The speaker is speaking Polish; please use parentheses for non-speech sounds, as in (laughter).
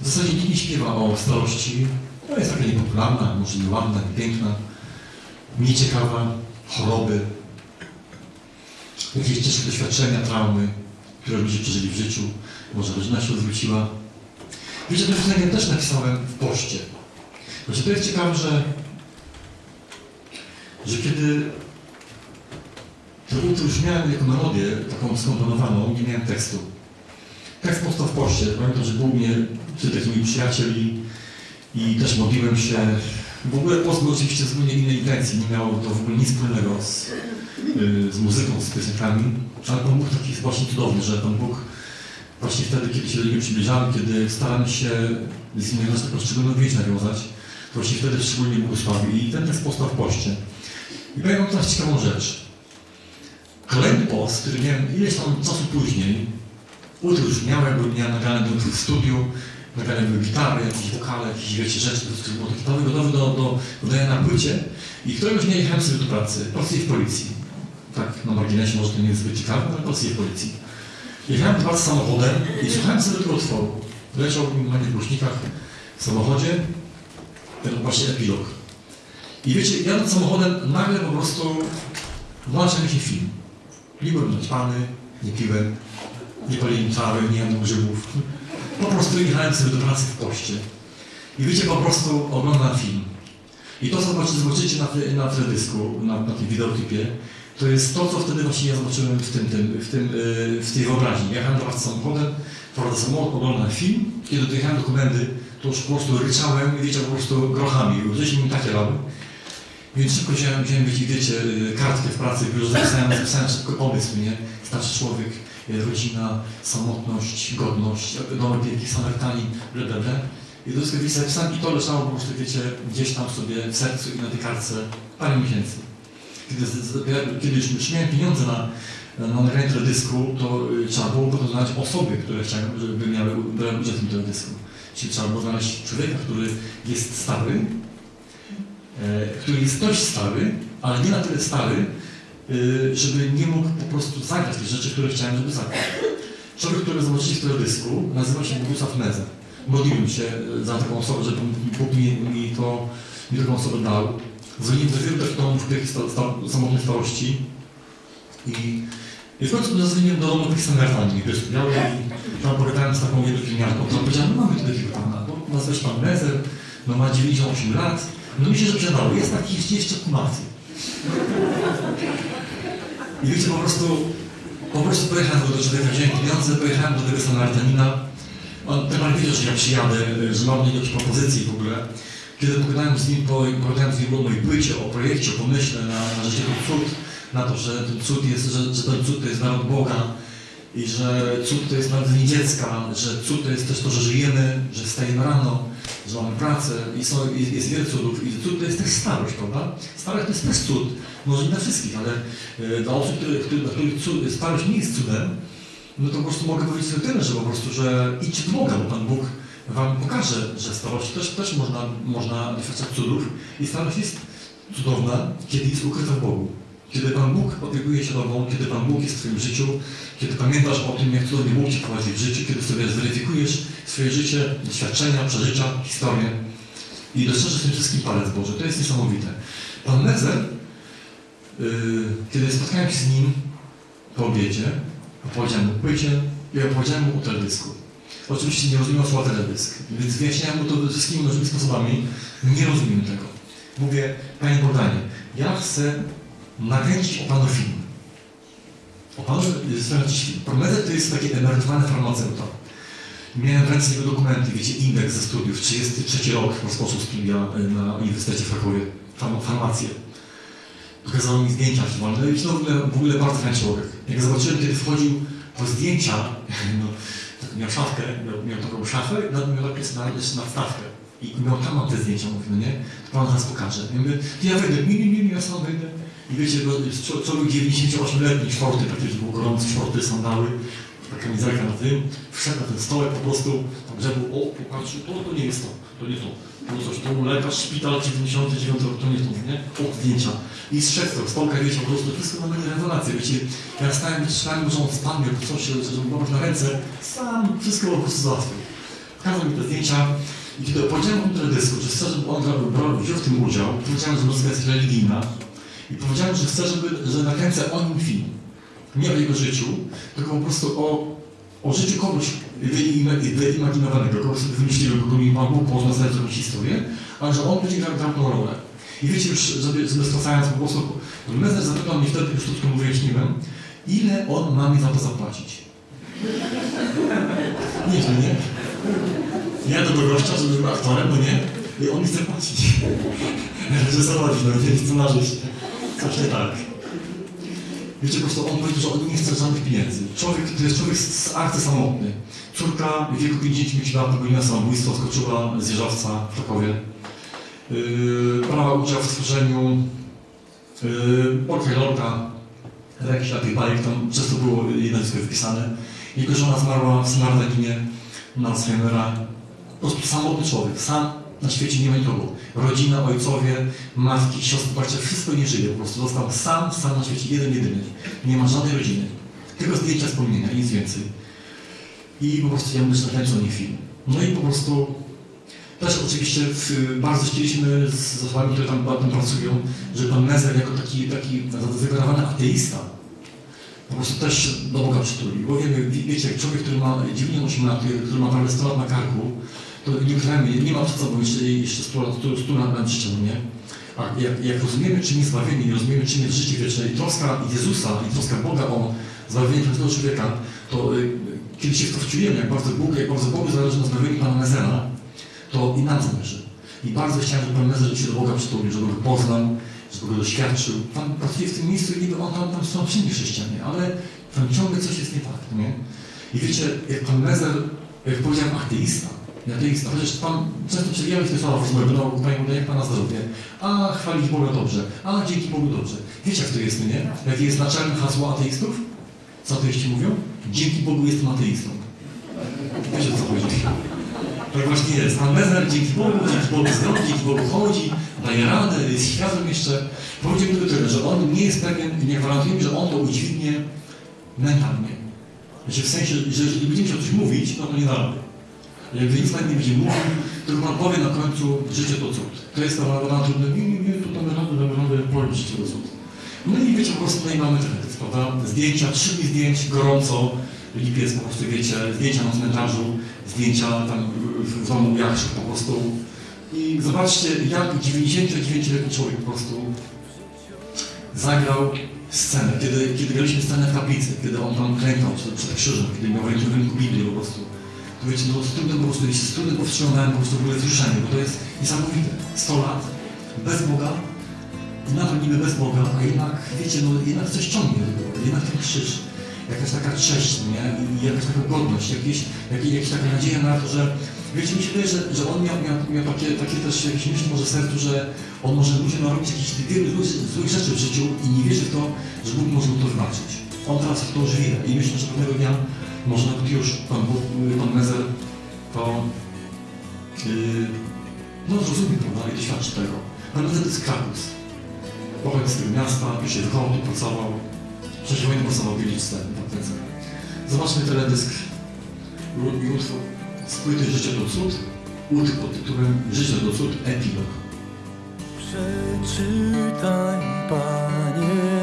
W zasadzie nikt nie śpiewa o starości. No jest taka niepopularna, może nieładna, niepiękna, nieciekawa, choroby, jakieś ciężkie doświadczenia, traumy, które ludzie przeżyli w życiu, może rodzina się odwróciła. Wiecie, to piosenkę też napisałem w poście. Właśnie to jest ciekawe, że, że kiedy to już miałem jako melodię taką skomponowaną, nie miałem tekstu. Tekst powstał w poście. Pamiętam, że mnie przy takimi przyjacieli i też modliłem się. W ogóle post był oczywiście zupełnie innej intencji, nie miało to w ogóle nic wspólnego z, y, z muzyką, z piosenkami, ale Pan Bóg taki jest właśnie cudowny, że Pan Bóg właśnie wtedy, kiedy się do Niego przybliżamy, kiedy staramy się z Nim nasz taką szczególną więź nawiązać, to właśnie wtedy szczególnie błogosławi. I ten tekst powstał w poście. I powiem teraz ciekawą rzecz. Kolejny post, który miałem ileś tam czasu później, już miałem, nagrane do w studiu, nagrane były gitary, jakieś wokale, jakieś wiecie rzeczy, to było taki gotowy, gotowy do, do, do dania na płycie. I któregoś dnia jechałem sobie do pracy, pracuję w policji. Tak, na marginesie może to nie jest zbyt ciekawe, ale pracuję w policji. Jechałem do pracy samochodem i słuchałem sobie tego utworu. Leciał na głośnikach w samochodzie ten właśnie epilog. I wiecie, jadąc samochodem, nagle po prostu włącza mi się film. Nie byłem naćpany, nie piłem, nie paliłem trawy, nie jadłem grzybów. Po prostu jechałem sobie do pracy w poście. I wiecie, po prostu oglądam film. I to, co zobaczycie, na, na teledysku, na, na tym wideoklipie, to jest to, co wtedy właśnie ja zobaczyłem w, tym, tym, w, tym, yy, w tej wyobraźni. Jechałem do pracy samochodem, prowadzę samochód, oglądam film. Kiedy dojechałem do komendy, to już po prostu ryczałem i wiecie, po prostu grochami. Gdzieś mi takie lały. Więc szybko wziąłem, wziąłem wiecie, y, kartkę w pracy, już zapisałem, zapisałem szybko pomysł, nie? Starszy człowiek, rodzina, samotność, godność, domy piękny, Samarytanin, bla, bla, bla. I to wszystko wiecie, zapisałem i to leżało po prostu, wiecie, gdzieś tam sobie w sercu i na tej kartce parę miesięcy. Kiedy, kiedy już miałem pieniądze na, na nagranie teledysku, to y, trzeba było potem znaleźć osoby, które chciałem, żeby miały brały udział w tym teledysku. Czyli trzeba było znaleźć człowieka, który jest stary, e, który jest dość stary, ale nie na tyle stary, żeby nie mógł po prostu zagrać tych rzeczy, które chciałem, żeby zagrać. Człowiek, który zobaczyli w teledysku, nazywa się Bogusław Meza. Modliłem się e, za taką osobę, żeby Bóg mi, mi, to, mi taką osobę dał. Dzwoniłem do wielu takich domów tych samotnej starości i, i w końcu zadzwoniłem do domu tych Samarytanin, wiesz, miałem i tam pogadałem z taką jedną pielęgniarką, która powiedziała, no mamy tu takiego pana, no, nazywa się pan Mezer, no ma 98 lat, no mi się, że przydało, jest taki jeszcze, kumaty. I wiecie, po prostu, po prostu pojechałem do człowieka, wziąłem pieniądze, pojechałem do tego Samarytanina. On temat wiedział, że ja przyjadę, że mam jakieś propozycje w ogóle. Kiedy pogadałem z nim, po, z nim o mojej płycie, o projekcie, o pomyśle na, na życie cud, na to, że ten cud jest, że, że ten cud to jest naród Boga i że cud to jest narodzenie dziecka, że cud to jest też to, że żyjemy, że wstajemy rano, że mamy pracę i są, jest, jest wiele cudów i cud to jest też starość, prawda? Starość to jest też cud, może nie dla wszystkich, ale e, dla osób, które, które, dla których cud, starość nie jest cudem, no to po prostu mogę powiedzieć tylko tyle, że po prostu, że idźcie do Boga, bo Pan Bóg Wam pokaże, że starość też, też można, można doświadczać cudów i starość jest cudowna, kiedy jest ukryta w Bogu. Kiedy Pan Bóg opiekuje się Tobą, kiedy Pan Bóg jest w Twoim życiu, kiedy pamiętasz o tym, jak cudownie Bóg Cię prowadzi w życiu, kiedy sobie zweryfikujesz swoje życie, doświadczenia, przeżycia, historię i dostrzeżesz tym wszystkim palec Boży. To jest niesamowite. Pan Mezer, yy, kiedy spotkałem się z nim po obiedzie, opowiedziałem mu płycie i opowiedziałem mu o teledysku. Oczywiście nie rozumiał słowa teledysk, więc wyjaśniałem mu to wszystkimi możliwymi sposobami. Nie rozumiem tego. Mówię, Panie Bogdanie, ja chcę nakręcić o Panu film. O Panu film. To jest taki emerytowany farmaceuta. Miałem w ręce jego dokumenty, wiecie, indeks ze studiów, 33 rok rozpoczął studia y, na Uniwersytecie w Krakowie, farm- farmację. Pokazał mi zdjęcia archiwalne i to w ogóle, w ogóle bardzo fajny człowiek. Jak zobaczyłem, kiedy wchodził po zdjęcia, (laughs) no, tak miał szafkę, miał, miał taką szafę nad- miał napis na, jeszcze. I miał tam te zdjęcia, mówi, no nie, to pan zaraz pokaże. Ja mówię, ja wyjdę, nie, nie, nie, ja sam wyjdę. I wiecie, bo jest czo- człowiek 98-letni, szorty, praktycznie był gorący, szorty, sandały, taka kamizelka na tym, wszedł na ten stołek po prostu, tam grzebu, o, popatrzył, to, to nie jest to, to nie to. To coś, to mu lekarz, szpital 99 rok, to nie to, nie? O, zdjęcia. I zszedł z stołka, wiecie, po prostu wszystko na mnie rewelacje, wiecie. Ja stałem, czytałem, że on spadnie, coś, żeby popatrz na ręce, sam wszystko po prostu załatwił. pokazał mi te zdjęcia i kiedy opowiedziałem mu teledysku, że chcę, żeby on brał, wziął w tym udział, powiedziałem, że muzyka jest religijna i powiedziałem, że chcę, żeby, że nakręcę o nim film. Nie o jego życiu, tylko po prostu o, o życiu kogoś wyimaginowanego, kogoś sobie kogo mi Pan Bóg poznał znać jakąś historię, ale że on będzie grał, grał tą rolę. I wiecie już, żeby, żeby stracając po prostu, Mezer zapytał mnie wtedy, już troszkę mu wyjaśniłem, ile on ma mi za to zapłacić. Nieźle, nie? Ja do tego gościa, żeby był aktorem, no nie? I on mi chce płacić. (laughs) Reżyserować, no nie nie tak. Wiecie, po prostu on powiedział, że on nie chce żadnych pieniędzy. Człowiek, to jest człowiek z arty samotny. Córka w wieku 55 lat popełniła samobójstwo, skoczyła z jeżowca w Krakowie. Yy, brała udział w stworzeniu yy, portfelorka, jakiś tych bajek, tam często było jej nazwisko wpisane. Jego żona zmarła w Snardaginie na Alzheimera. Po prostu samotny człowiek, sam na świecie nie ma nikogo. Rodzina, ojcowie, matki, siostry, bracia, wszystko nie żyje. Po prostu został sam, sam na świecie, jeden, jedyny. Nie ma żadnej rodziny. Tylko zdjęcia wspomnienia, nic więcej. I po prostu ja mówię, że nakręcą nie film. No i po prostu też oczywiście bardzo chcieliśmy z osobami, które tam, tam pracują, żeby pan Mezer jako taki, taki zadeklarowany ateista po prostu też do Boga przytuli. Bo wiemy, wiecie, człowiek, który ma 98 lat, który ma prawie 100 lat na karku, to nie ukrywajmy, nie ma przed sobą jeszcze, jeszcze 100 lat, 100 lat na życiu, nie? A jak, jak rozumiemy, czym jest zbawienie, rozumiemy, czym jest życie wieczne i troska Jezusa, i troska Boga o zbawienie każdego człowieka, to y, kiedy się w to wczujemy, jak bardzo Bóg, jak bardzo Bogu zależy na zbawieniu Pana Mezera, to i nam zależy. I bardzo chciałem, żeby Pan Mezer się do Boga przytulił, żeby go poznał, żeby go doświadczył. Pan pracuje w tym miejscu i niby on tam, tam są wszędzie chrześcijanie, ale tam ciągle coś jest nie tak, nie? I wiecie, jak Pan Mezer, jak powiedziałem, ateista, nie ateista, chociaż Pan często przewijałeś te słowa w no Panie jak Pana zdrowie, a chwalić Boga dobrze, a dzięki Bogu dobrze. Wiecie, jak to jest, nie? Jakie jest naczelne hasło ateistów? Co ateiści mówią? Dzięki Bogu jestem ateistą. Wiecie, co chodzi? Tak właśnie jest. Pan Mezer dzięki Bogu, dzięki Bogu zdrowy, dzięki Bogu chodzi, daje radę, jest świadom jeszcze. Powiedział tylko tyle, że on nie jest pewien, nie gwarantuje mi, że on to udźwignie mentalnie. Znaczy w sensie, że jeżeli będziemy się o coś mówić, no to nie da Jak nic pan nie będzie mówił, tylko pan powie na końcu, życie to cud. To jest ta ona trudna, nie, nie, nie, to damy radę, damy radę, powiem życie to cud. No i wiecie, po prostu no i mamy teledysk, prawda? Zdjęcia, trzy dni zdjęć, gorąco, lipiec po prostu, wiecie, zdjęcia na cmentarzu, zdjęcia tam w domu Jakrzych po prostu. I zobaczcie, jak 99-letni człowiek po prostu zagrał scenę, kiedy, kiedy graliśmy scenę w kaplicy, kiedy on tam klękał przed, krzyżem, kiedy miał w ręku Biblię po prostu. Wiecie, no z trudem po prostu, z trudem powstrzymałem po prostu w ogóle wzruszenie, bo to jest niesamowite. 100 lat, bez Boga, nadal niby bez Boga, a jednak, wiecie, no jednak coś ciągnie do jednak ten krzyż, jakaś taka cześć, nie? I jakaś taka godność, jakieś, jakieś, jakaś taka nadzieja na to, że wiecie, mi się wydaje, że, że on miał, miał, miał takie, takie też jakieś myśli może sercu, że on może ludziom narobić jakieś wielu złych, złych rzeczy w życiu i nie wierzy w to, że Bóg może mu to wybaczyć. On teraz w to wie i myślę, że pewnego dnia może nawet już Pan, pan Mezer to yy, no zrozumie, prawda, i doświadczy tego. Pan Mezer to jest Krakus. Pochodzi z tego miasta, tu się wychował, tu pracował. W czasie wojny pracował w Wieliczce, tak ten Zobaczmy teledysk i utwór płyty Życie to cud, utwór pod tytułem Życie to cud, epilog. Przeczytaj, Panie,